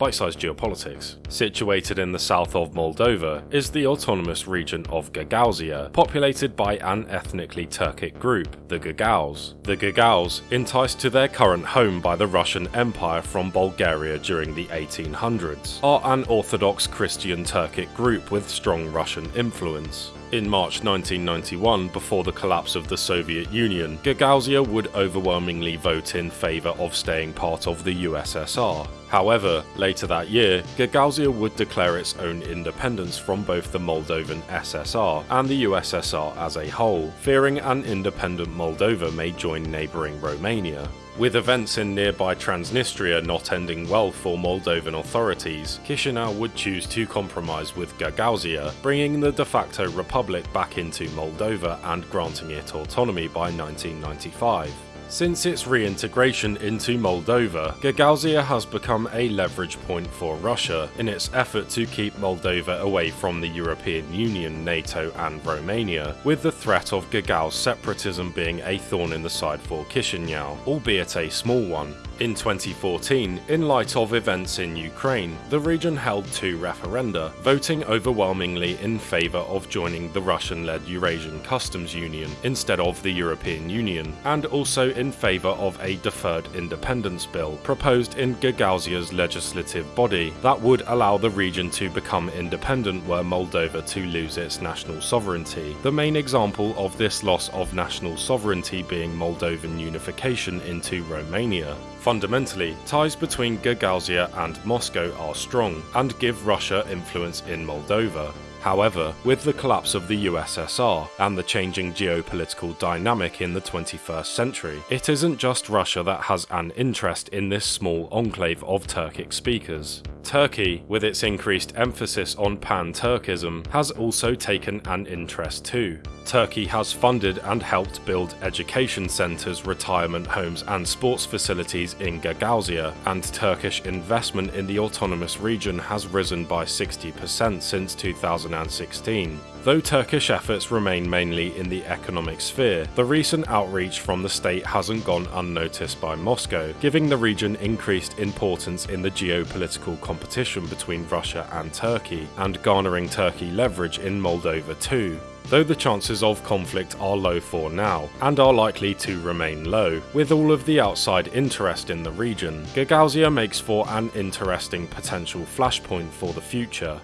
Bite-sized geopolitics. Situated in the south of Moldova is the autonomous region of Gagauzia, populated by an ethnically Turkic group, the Gagauz. The Gagauz, enticed to their current home by the Russian Empire from Bulgaria during the 1800s, are an Orthodox Christian Turkic group with strong Russian influence. In March 1991, before the collapse of the Soviet Union, Gagauzia would overwhelmingly vote in favour of staying part of the USSR. However, later that year, Gagauzia would declare its own independence from both the Moldovan SSR and the USSR as a whole, fearing an independent Moldova may join neighbouring Romania. With events in nearby Transnistria not ending well for Moldovan authorities, Chisinau would choose to compromise with Gagauzia, bringing the de facto republic back into Moldova and granting it autonomy by 1995. Since its reintegration into Moldova, Gagauzia has become a leverage point for Russia in its effort to keep Moldova away from the European Union, NATO and Romania, with the threat of Gagauz separatism being a thorn in the side for Chisinau, albeit a small one. In 2014, in light of events in Ukraine, the region held two referenda, voting overwhelmingly in favour of joining the Russian-led Eurasian Customs Union instead of the European Union, and also in favour of a deferred independence bill proposed in Gagauzia's legislative body that would allow the region to become independent were Moldova to lose its national sovereignty, the main example of this loss of national sovereignty being Moldovan unification into Romania. Fundamentally, ties between Gagauzia and Moscow are strong and give Russia influence in Moldova. However, with the collapse of the USSR and the changing geopolitical dynamic in the 21st century, it isn't just Russia that has an interest in this small enclave of Turkic speakers. Turkey, with its increased emphasis on pan-Turkism, has also taken an interest too. Turkey has funded and helped build education centres, retirement homes and sports facilities in Gagauzia, and Turkish investment in the autonomous region has risen by 60% since 2016. Though Turkish efforts remain mainly in the economic sphere, the recent outreach from the state hasn't gone unnoticed by Moscow, giving the region increased importance in the geopolitical competition between Russia and Turkey, and garnering Turkey leverage in Moldova too though the chances of conflict are low for now, and are likely to remain low. With all of the outside interest in the region, Gagauzia makes for an interesting potential flashpoint for the future.